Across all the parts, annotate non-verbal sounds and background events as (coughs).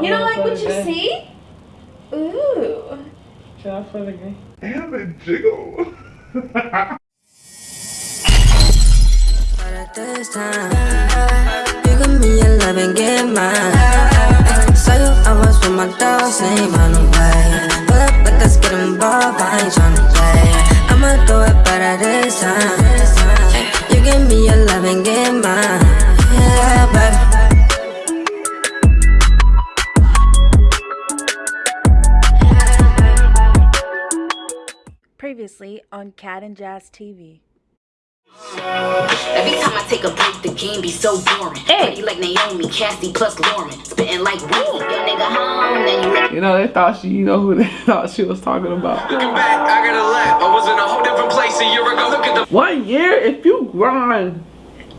You don't like what you see? Ooh. Try for the game. And the jiggle. this (laughs) time, you give me your love and get mine. Saw you, I was with my dogs, ain't run away. Pull up, but let's get involved, I ain't tryna play. I'ma do it better this time. You give me your love and get mine. On Cat and Jazz TV. Every time I take a break, the game be so boring. Hey. Pretty like Naomi, Cassie plus Lauren. Spitting like weed, your nigga home, then you lick You know, they thought she, you know who they (laughs) thought she was talking about. Looking back, I got a lap. I was in a whole different place a year ago. Look at the One year, if you grind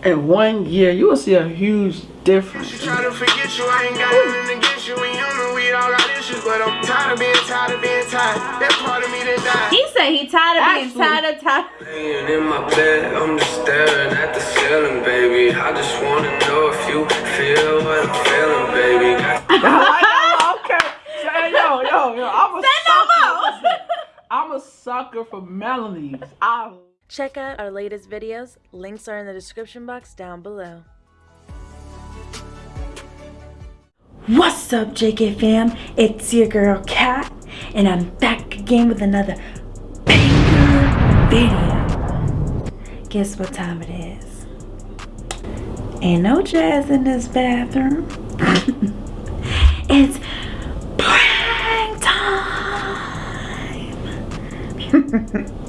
in one year, you will see a huge difference. Try to forget you, I ain't got nothing against you. And you know we all got issues, but I'm tired of being tired of being tired. That part of me that died. He said he tired of being tired of tired. Laying in my bed, I'm just staring at the ceiling, baby. I just wanna know if you feel what I'm feeling, baby. (laughs) Okay. Yo, yo, yo. I'm a Say sucker. I'm a sucker for melodies. I Check out our latest videos. Links are in the description box down below. What's up, JK fam? It's your girl Kat, and I'm back again with another banger video. Guess what time it is? Ain't no jazz in this bathroom. (laughs) it's prank time. (laughs)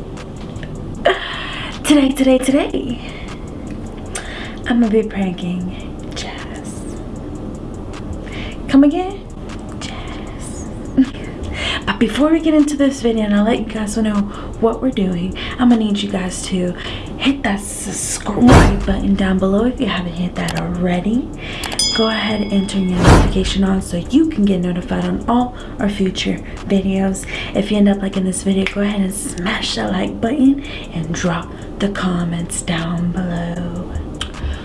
today, today, today, I'm gonna be pranking Jazz. Come again? Jazz. (laughs) but uh, before we get into this video and I'll let you guys know what we're doing, I'm gonna need you guys to hit that subscribe button down below if you haven't hit that already. Go ahead and turn your notification on so you can get notified on all our future videos. If you end up liking this video, go ahead and smash that like button and drop the comments down below.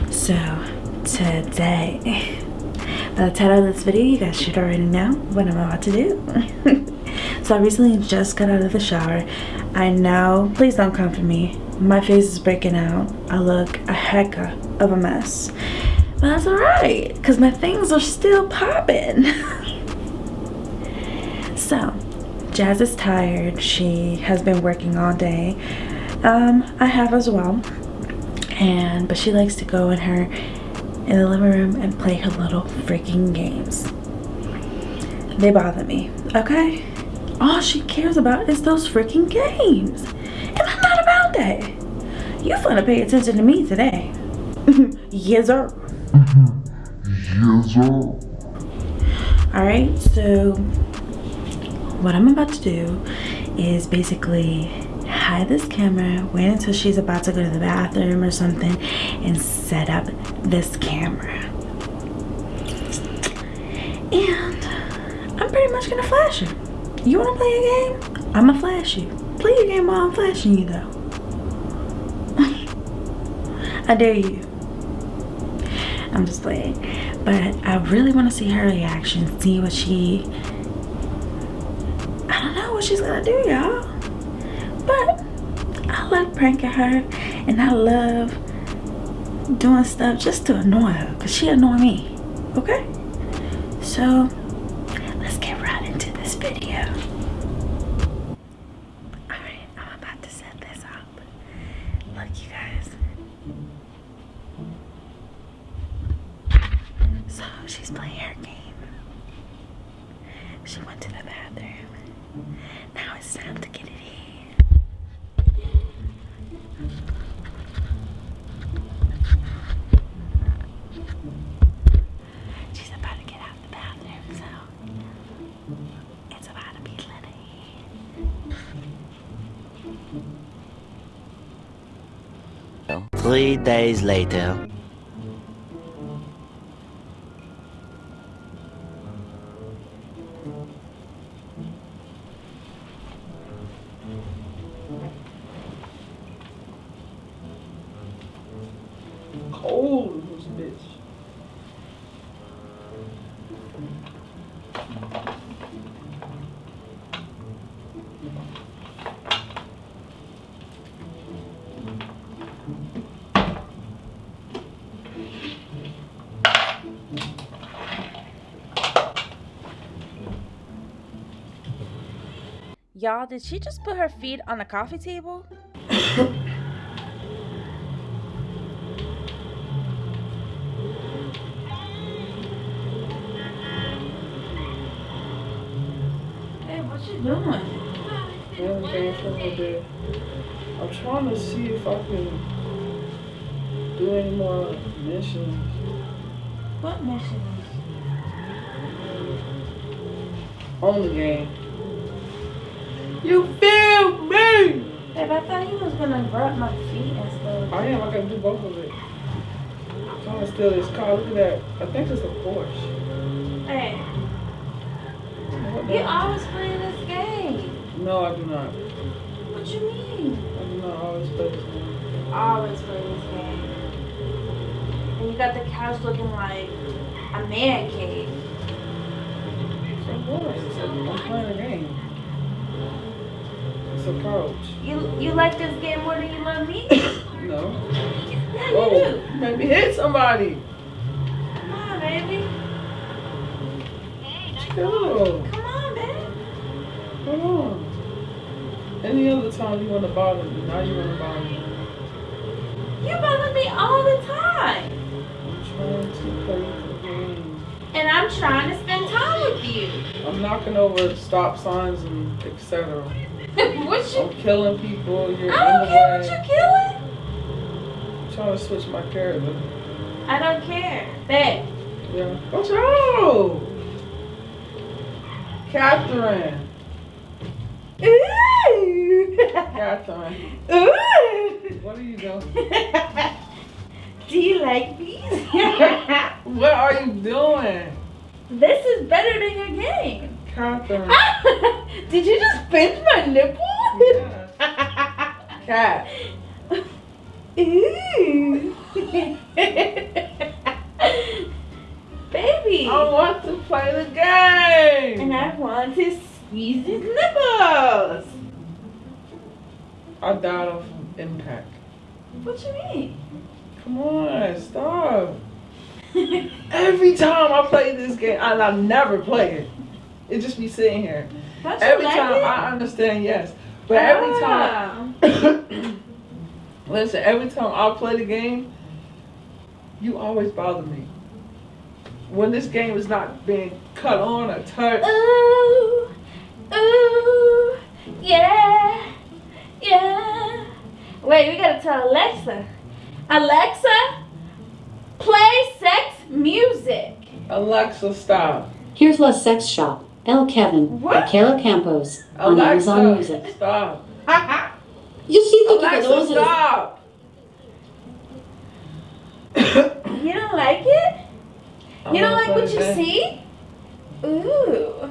So, today, by the title of this video, you guys should already know what I'm about to do. (laughs) so I recently just got out of the shower. I know, please don't come for me. My face is breaking out. I look a heck of a mess. But that's alright, because my things are still popping. (laughs) so, Jazz is tired. She has been working all day. Um, I have as well. And, but she likes to go in her, in the living room and play her little freaking games. They bother me, okay? All she cares about is those freaking games. And I'm not about that. you gonna pay attention to me today. (laughs) yes, sir. Yes, sir. Alright, so what I'm about to do is basically hide this camera, wait until she's about to go to the bathroom or something, and set up this camera. And I'm pretty much gonna flash her. You wanna play a game? I'ma flash you. Play your game while I'm flashing you though. (laughs) I dare you. I'm just playing. But I really want to see her reaction, see what she. I don't know what she's gonna do, y'all. But I love pranking her, and I love doing stuff just to annoy her, cause she annoy me. Okay? So let's get right into this video. Alright, I'm about to set this up. Look, you guys. So she's playing her game. She went to the bathroom. Now it's time to get it in. She's about to get out the bathroom, so it's about to be litty. Three days later. cold this bitch. Y'all, did she just put her feet on the coffee table? hey, what you doing? Man, game for a little bit. I'm trying to see if I can do any more missions. What missions? on the game. You feel me? Babe, I thought he was gonna rub my feet and stuff. I am. I gotta do both of it. I'm trying to steal this car. Look at that. I think it's a Porsche. Hey, you always playing this game. No, I do not. What you mean? I do not always play this game. Always play this game. And you got the couch looking like a man cave. Of course. I'm playing a game. It's a couch. You you like this game more than you love me? (coughs) No. yeah, you do. you made me hit somebody. Come on, baby. Chill. Come on, babe. Come on. Any other time you want to bother me, now you want to bother me. You bother me all the time. I'm trying to play the game. And I'm trying to spend time with you. I'm knocking over stop signs and etc. what you I'm killing people. You're I don't care what you're killing. I'm trying to switch my character. I don't care. Babe. Yeah. Watch out! Catherine. Ooh. Catherine. Ooh. What are you doing? (laughs) Do you like these? (laughs) What are you doing? this is better than your game. Catherine. (laughs) Did you just pinch my nipple? Yes. Ooh. (laughs) Baby. I want to play the game. And I want to squeeze his nipples. I died off of impact. What you mean? Come on, stop. Every time I play this game, and I never play it, it just be sitting here. Every like time it? I understand, yes, but every time, Ah. (coughs) listen, every time I play the game, you always bother me. When this game is not being cut on or touched, Ooh, ooh, yeah, yeah. Wait, we gotta tell Alexa. Alexa, play sex music. Alexa, stop. Here's La Sex Shop, El Kevin, What? by Kara Campos, oh, on Amazon Alexa, Music. stop. Yo siento que Alexa, tenemos el- stop. (coughs) You don't like it? I You don't like what you see? Ooh.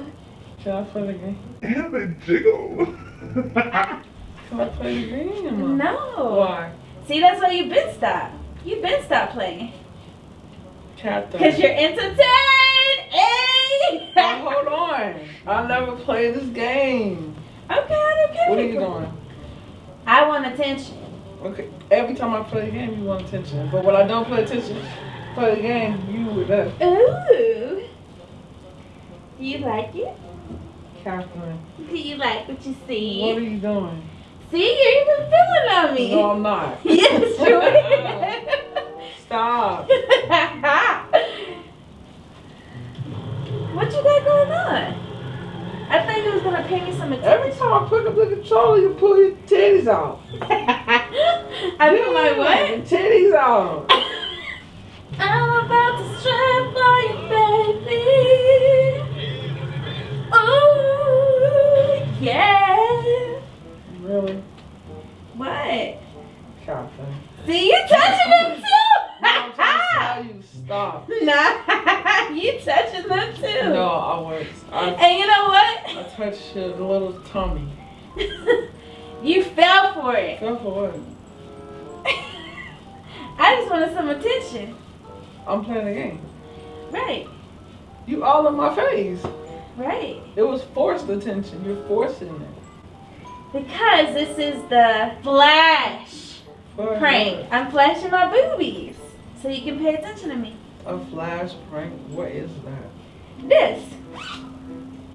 Can I play the game? Damn it, Jiggle. Can I play the game? No. Why? See, that's why you've been stopped. You've been stopped playing. Catherine. Because you're entertained. Now, hold on. I never played this game. Okay, I don't care. What are you doing? I want attention. Okay, every time I play the game, you want attention. But when I don't play attention, play the game, you with that. Ooh. Do you like it? Catherine, Do you like what you see? what are you doing? See, you're even feeling on me. No, I'm not. (laughs) yes, you (laughs) Stop. (laughs) you got going on? I thought you was gonna pay me some Every time I pick up the controller, you pull your titties out. (laughs) I feel like what? Your titties out. (laughs) I'm about to strip for you, baby. Just wanted some attention. I'm playing the game. Right, You all in my face. right. It was forced attention. You're forcing it. Because this is the flash For prank. I'm flashing my boobies. So you can pay attention to me. A flash prank? What is that? This.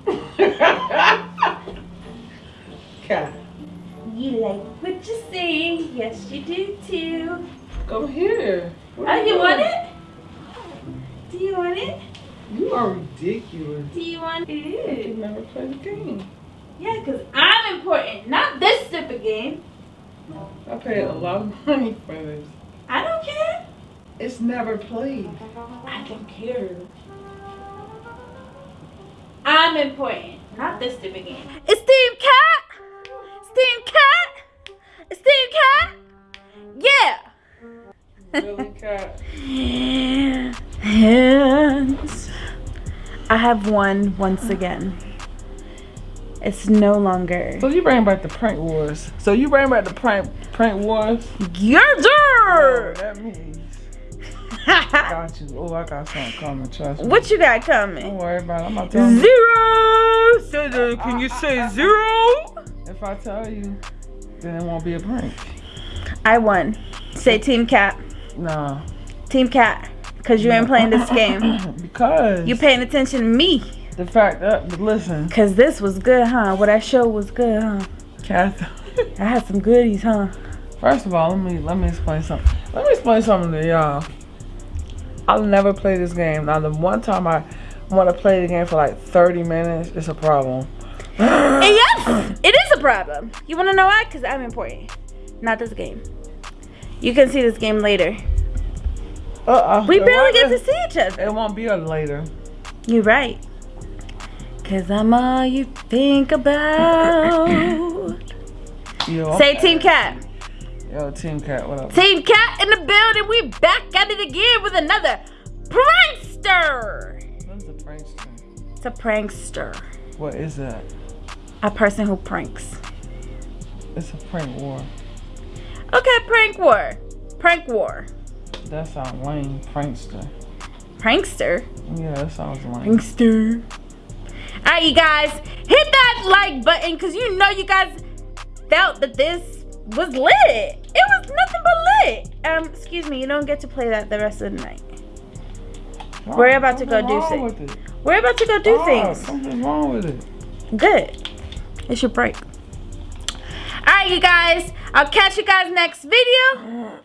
(laughs) cat. You like what you see? Yes, you do too. Go here. What Oh, are you want it? Do you want it? You are ridiculous. Do you want You it? never play the game. Yeah, because I'm important, not this stupid game. I paid a lot of (laughs) money for this. I don't care. It's never played. I don't care. I'm important, not this stupid game. It's Team Cat. Yeah. Hands. I have won once again. It's no longer So you bring back the prank wars. So you bring back the prank prank wars. your Oh, turn. that means (laughs) got you. Oh, I got something coming. Trust me. what you got Don't coming? worry about it. I'm not telling you. Zero. Say that. Uh, can you say zero? If I tell you, then it won't be a prank. I won. Say Team Cat. No. Team Cat. Cause you ain't playing this game. (coughs) Because You paying attention to me. the fact that listen, Cause this was good, huh? What I showed was good, huh? Cat. (laughs) I had some goodies, huh? First of all, let me let me explain something. Let me explain something to y'all. I'll never play this game. Now, the one time I want to play the game for like 30 minutes, it's a problem. And (coughs) yes, it is a problem. You wanna know why? Cause I'm important. Not this game. You can see this game later. Uh-uh. We barely get to see each other. It won't be a later. You're right. Cause I'm all you think about. Yo, Say Team Cat. Yo, Team Cat, what up? Team Cat in the building. We back at it again with another prankster. What's the prankster? It's a prankster. What is that? A person who pranks. It's a prank war. Okay, prank war. Prank war. That sounds lame. Prankster. Prankster. Yeah, that sounds lame. Prankster. Alright, you guys, hit that like button because you know you guys felt that this was lit. It was nothing but lit. Um, excuse me, you don't get to play that the rest of the night. We're about to go do things. We're about to go do things. Something's wrong with it. Good. It's your break. Alright, you guys, I'll catch you guys next video.